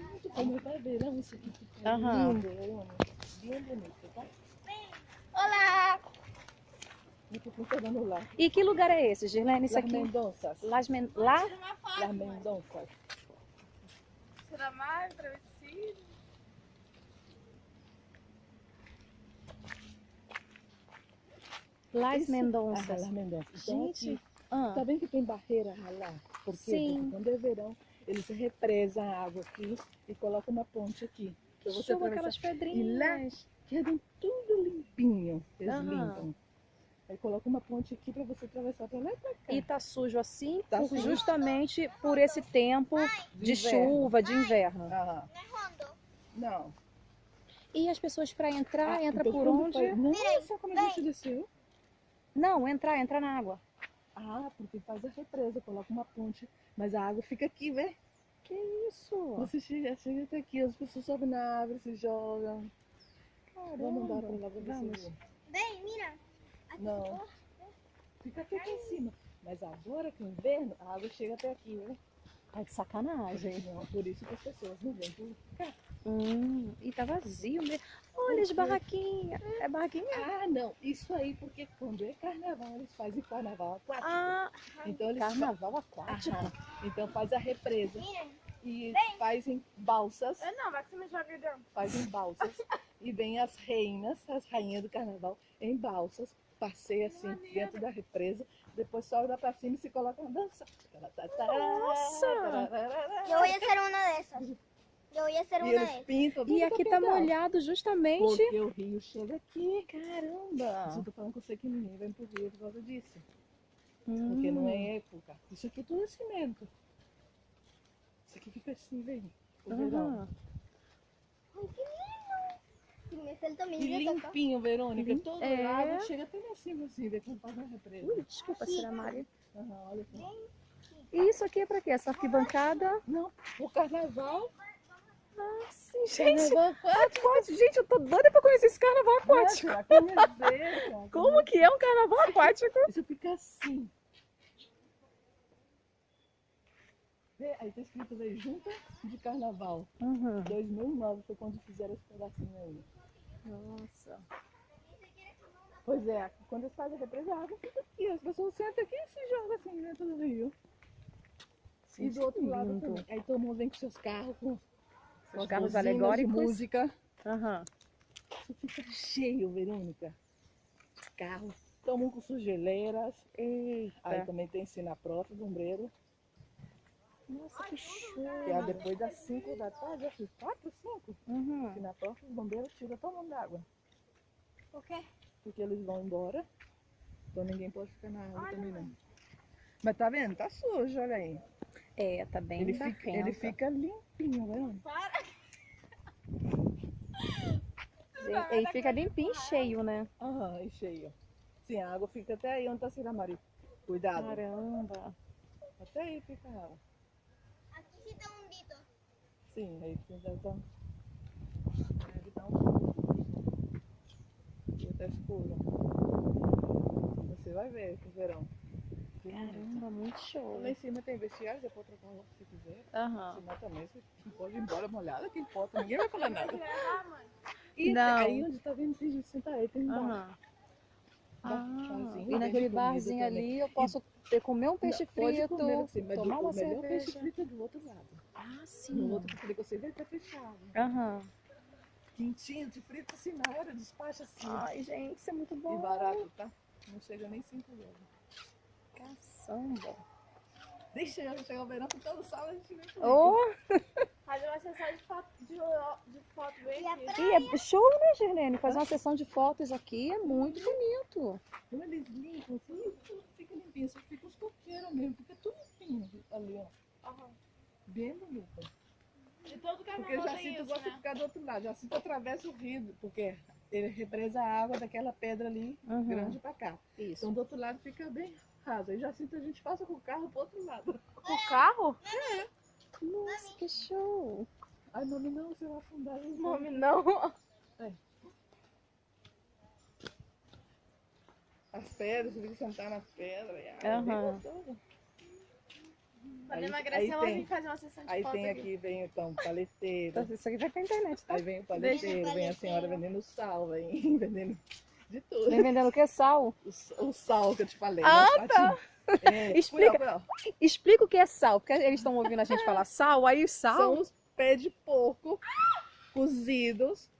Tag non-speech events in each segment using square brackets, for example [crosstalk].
muito como vai verão, isso aqui fica Aham. lindo, Verônica. Bem bonito, tá? Olá! E. E que lugar é esse, Girlene? Isso Las aqui? Mendonças. Las Men... Lá? Las. Mendonças. Tira mais, travessia. Las Isso. Ah, Mendonças. Las Mendonças. Então, Gente, aqui, ah, tá bem que tem barreira lá? Por quê? Sim. Porque quando é verão, eles represam a água aqui e colocam uma ponte aqui. Pra você atravessar. aquelas E lá pedrinhas. quedam tudo limpinho. Eles Aham. limpam. Aí coloca uma ponte aqui pra você atravessar pra lá e pra cá. E tá sujo assim, Tá por- sujo. justamente por esse tempo de inverno. chuva, de inverno. Aham. Não é rondo. Não. E as pessoas para entrar, Ah, entra então por onde? faz- Nossa, como a gente desceu. Não, entrar, entrar na água. Ah, porque faz a represa, coloca uma ponte, mas a água fica aqui, vê? Que isso? Você chega, chega até aqui, as pessoas sobem na árvore, se jogam. Caramba. Vamos andar pra lá Vamos. ver. Bem, mira. Aqui Não. ficou. Fica aqui, aqui em cima. Mas agora que é inverno, a água chega até aqui, né? Tá de sacanagem. Não, por isso que as pessoas não vêm por cá. Hum, e tá vazio mesmo. Olha as barraquinhas. É barraquinha? Ah, não. Isso aí, porque quando é carnaval, eles fazem carnaval aquático. Ah, então eles carnaval aquático. Aham. Então faz a represa Mira. e fazem balsas, Eu não, vai que você me joga dentro. fazem balsas [laughs] e vem as reinas, as rainhas do carnaval em balsas, passeia assim dentro da represa, depois sobe lá pra cima e se coloca na dança. Nossa! Eu ia ser uma dessas. Eu ia ser E uma eles pintam E tudo aqui tá molhado justamente. Porque o rio chega aqui. Caramba. eu tô falando com você que ninguém vem pro rio por causa disso. Porque Hum. não é época. Isso aqui tudo é cimento. Isso aqui fica assim, vem. O verão. Ai, que lindo. E limpinho, Verônica. Todo É. lado chega até lá em cima, assim, vê quando faz uma represa. Ui, desculpa, Cira Maria. Aham, olha aqui. E isso aqui é pra quê? Essa arquibancada? Não, o carnaval. Ah, sim, gente. Aquático. Gente, eu tô doida pra conhecer esse carnaval aquático. Nossa, conhecer, cara. Como que é um carnaval aquático? Isso fica assim. Vê, aí tá escrito aí, Junta de Carnaval. Uhum. 2009 foi quando fizeram esse pedacinho aí. Nossa. Pois é, quando eles fazem a represa, a água fica aqui. As pessoas sentam aqui e se jogam assim dentro do rio. E Gente, do outro que lado lindo. também. Aí todo mundo vem com seus carros, com As carros alegóricos. música. Aham. Isso fica cheio, Verônica. De carros. Tomam com sugeleiras. Aí Eita. também tem Sinaprof, Bombreiro. Nossa, que show. Que é depois das 5 da tarde, acho que 4, 5. Uhum. Sinaprof, os bombeiros tiram todo mundo da água. Por quê? Porque eles vão embora. Então ninguém pode ficar na água também não. Mas tá vendo? Tá sujo, olha aí. É, tá bem Ele fica, ele fica limpinho, né? Para. [laughs] Ele fica limpinho e cheio, né? Aham, e cheio. Sim, a água fica até aí onde tá a Ciramari. Cuidado. Caramba. Até aí fica a água. Aqui sí está hundito. Sim, aí você já tá. Aí tá um. E tá escuro. Você vai ver esse verão. Caramba, muito show. Lá em cima tem vestiário, você pode trocar roupa se quiser. Aham. Senão também você pode ir embora molhada, que importa, ninguém vai falar nada. Ah, mãe. E Não. aí onde tá vendo esse senta aí, tem um bar. Aham. Ah, e naquele barzinho também. ali eu posso ter, comer um peixe Não, pode frito, comer assim, mas tomar o uma melhor peixe cerveja. frito é do outro lado. Ah, No sim. outro que você, vai tá fechado. Aham. Quentinho, de frito assim na hora, despacha assim. Ai, gente, isso é muito e bom. barato, tá? Não chega nem 5 euros. Caçamba. Deixa eu chegar o verão com todo sal, a gente vem comigo. Oh, Fazer uma sessão de foto, de, de foto bem aqui. e é show, né, Girlene? Fazer uma sessão de fotos aqui é muito bonito. Quando eles limpam assim, tudo fica limpinho. Só fica os coqueiros mesmo, fica tudo limpinho ali, ó. Aham. Bem bonito. E todo Porque tem Jacinto isso, gosta de né? ficar do outro lado. Jacinto atravessa o rio, porque ele represa a água daquela pedra ali, Uhum. grande pra cá. Isso. Então do outro lado fica bem raso. Aí Jacinto a gente passa com o carro pro outro lado. O carro? Nossa, que show. Ai, mami, não, você vai afundar. Nome não. As pedras, você tem que sentar nas pedras. e, ai, é Aham. gostoso. Quando emagrecer, ela tem- vem fazer uma sessão de Aí foto tem aqui. aqui, vem então o paleteiro. Então, Isso aqui vai pra internet, tá? Aí vem o paleteiro, vem a senhora vendendo sal, vem [laughs] vendendo de tudo. Vem vendendo o que? Sal? O, o sal que eu te falei. Ah, né, patinho? É, [laughs] Explica. Explica o que é sal, porque eles estão ouvindo a gente falar sal, aí sal. São os pés de porco cozidos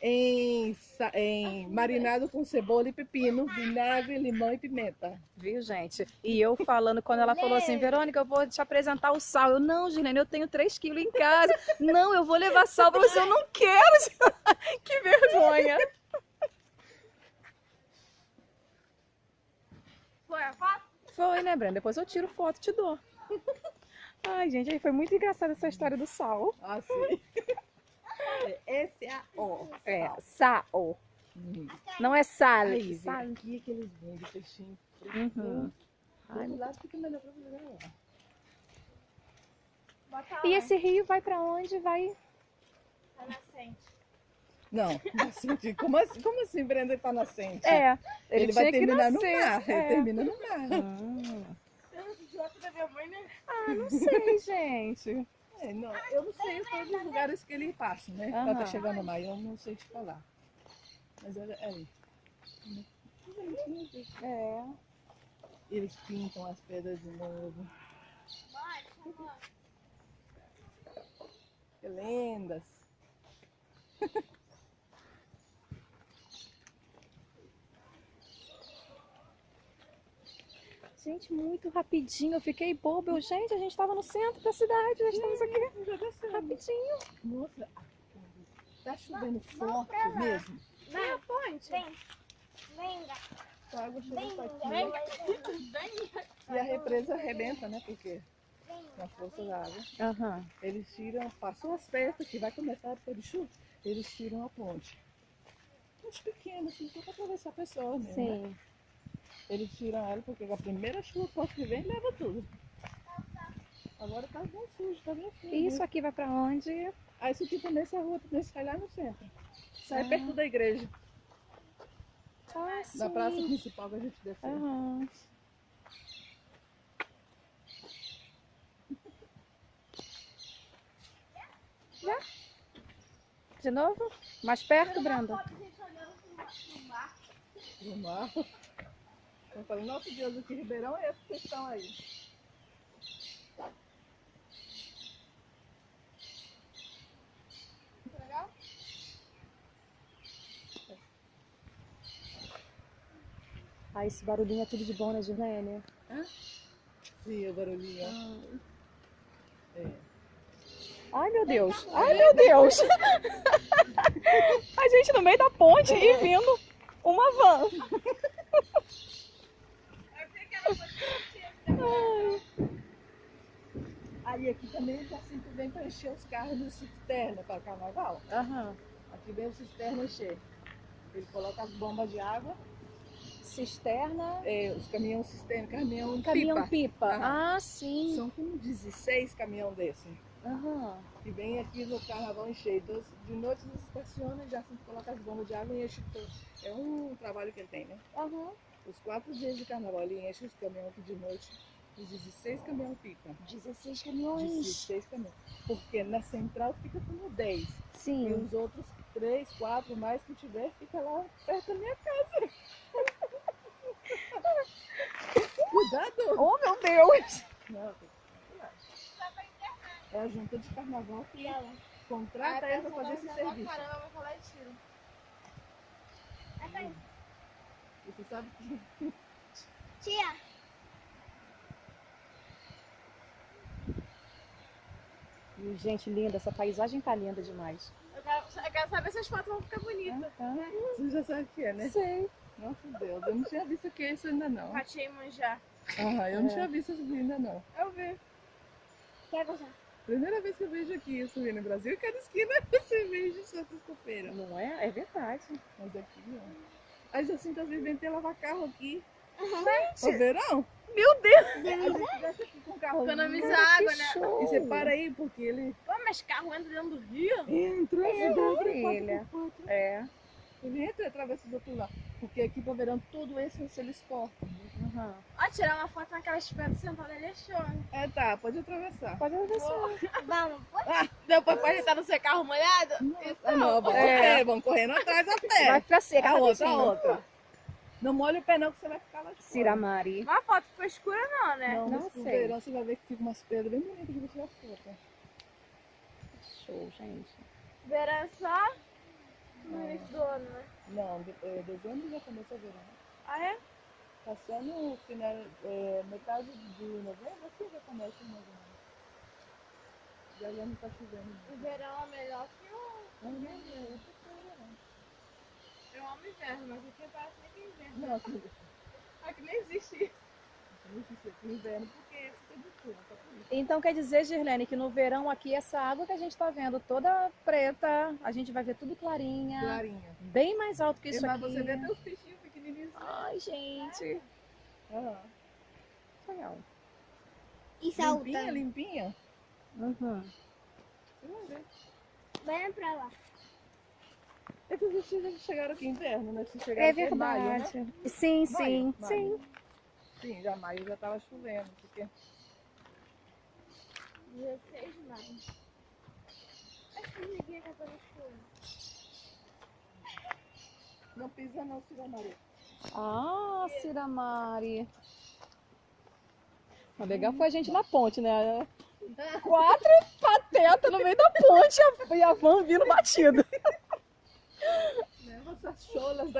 em, em marinado com cebola e pepino, vinagre, limão e pimenta. Viu, gente? E eu falando, quando ela falou assim, Verônica, eu vou te apresentar o sal. Eu, não, Gilene, eu tenho 3 quilos em casa. Não, eu vou levar sal pra você. Eu não quero. [laughs] que vergonha. Foi a foto? Foi, né, Brenda? Depois eu tiro foto e te dou. [laughs] Ai, gente, aí foi muito engraçada essa história do sal. Ah, sim. [laughs] S-A-O. É, sal. Hum. Não é sal. Sal. que eles vendem peixinho Uhum. Outro lado fica melhor pra você lá. E esse rio vai pra onde? Vai. Tá nascente. Não, nascente. [laughs] Como assim, como assim Brenda tá nascente? É. Ele, Ele, vai terminar no mar. Ele É. termina no mar. Você não idiota da minha mãe, né? Ah, não sei, [laughs] gente. É, não, eu não sei todos os lugares que ele passa, né? Aham. Ela tá chegando no mar, eu não sei te falar. Mas olha aí. É. Eles pintam as pedras de novo. Mãe, por favor. Que lendas. [laughs] Gente, muito rapidinho. Eu fiquei boba. Eu, gente, a gente tava no centro da cidade. Já estamos aqui Já rapidinho. Nossa, tá chovendo forte mesmo. Vem a ponte. Vem. Venga, A água aqui. venga, E a represa arrebenta, né? Porque com a força da água. Aham. Eles tiram, passou as festas, que vai começar a época de chuva, eles tiram a ponte. Ponte pequena, assim, só pra atravessar a pessoa mesmo. né? Eles tiram ela porque a primeira chuva forte que vem leva tudo. Agora tá bem sujo, tá bem sujo. E isso aqui vai pra onde? Ah, isso aqui também essa rua também sai lá no centro. Sai Ah. perto da igreja, Ah, sim. da praça principal que a gente desceu. Aham. Já? De novo? Mais perto, Brenda? No mar. Eu falei, nosso Deus, aqui Ribeirão é essa questão aí. Legal? Ah, esse barulhinho é tudo de bom, né, Gilene? Sim, o barulhinho. É. Ai, meu Deus. Ai, meu Deus. [laughs] A gente no meio da ponte e vindo uma van. [laughs] Aí aqui também já sempre vem para encher os carros de cisterna para carnaval. Aham. Aqui vem o cisterna encher. Ele coloca as bombas de água, Cisterna. é, os caminhões cisterna, caminhão, Caminhão pipa. pipa. Aham. Ah, sim. São como 16 caminhão desse. Aham. Que vem aqui no carnaval encher. Então, de noite eles estacionam e já sempre coloca as bombas de água e enche tudo. É um trabalho que ele tem, né? Aham. Os quatro dias de carnaval ele enche os caminhões aqui de noite. Os 16 caminhão pipa. 16 caminhões. 16 caminhões. Porque na central fica como 10. E Sim. os outros três, quatro mais que tiver, fica lá perto da minha casa. [laughs] Cuidado! Oh, meu Deus. Não. É a junta de carnaval que Ah, contrata ele pra fazer esse serviço. Caramba, vai falar de tiro. E você sabe que tia. E, gente, linda. Essa paisagem tá linda demais. Eu quero, eu quero saber se as fotos vão ficar bonitas. você já sabe o que é, né? Sei. Nossa Deus, eu não tinha visto que é isso ainda não. Ratei manjar. Ah, eu não É. tinha visto isso ainda não. Eu vi. Quer gostar? Primeira vez que eu vejo aqui isso no Brasil, cada esquina [laughs] você vejo só sexta-feira. Não é? É verdade. Mas aqui não. A Jacinta às vezes vem lavar carro aqui. Gente, No verão, meu Deus. aqui com carro. Economiza Cara, água, né? show. E você para aí, porque ele Pô, mas carro entra dentro do rio? entra, É, quatro. É. Ele entra e atravessa do outro lado. Porque aqui para verão todo esse eles cortam. Aham. Ó, tirar uma foto naquela pedra sentada ali é show. hein? É, tá, pode atravessar. Pode atravessar. [laughs] Vamos. Depois pode estar no seu carro molhado? Ah, não, vamos É. correr, vamos correndo atrás a pé. Vai pra seca, A outra, a outra. Não molha o pé não, que você vai ficar lá de fora. Ciramari. Mas a foto ficou escura não, né? Não, Não sei. verão você vai ver que fica umas pedras bem bonitas de você tirar foto. Show, gente. Verão é só no início do ano, né? Não, de, é, dezembro já começa o verão. Ah, é? Passando o final, é, metade de novembro, assim já começa ou menos. Já já não tá chovendo. O verão é melhor que o... Não, não, não, não, Eu amo inverno, mas aqui parece nem que é inverno. Não, não, Aqui nem existe isso. não existe aqui inverno porque chuva, só por isso. Então quer dizer, Girlene, que no verão aqui, essa água que a gente tá vendo toda preta, a gente vai ver tudo clarinha, Clarinha. bem mais alto que isso Mas aqui. você vê até os peixinhos pequenininhos. Ai, gente. Ah, Legal. E limpinha, saltando. limpinha. Uhum. Você vai ver. Vem pra lá. Esses vestidos já chegaram aqui inverno, né? Se É chegaram aqui em maio, né? verdade. Sim, sim, Maio, sim. maio. Sim, já maio já tava chovendo, porque 16 de maio. Acho que ninguém tá dando chuva. não pisa não, Cira Maria. Ah, Ciramari. O legal foi a gente na ponte, né? Quatro patetas no meio da ponte e a- e a van vindo batida. [laughs] Ne, was das schon.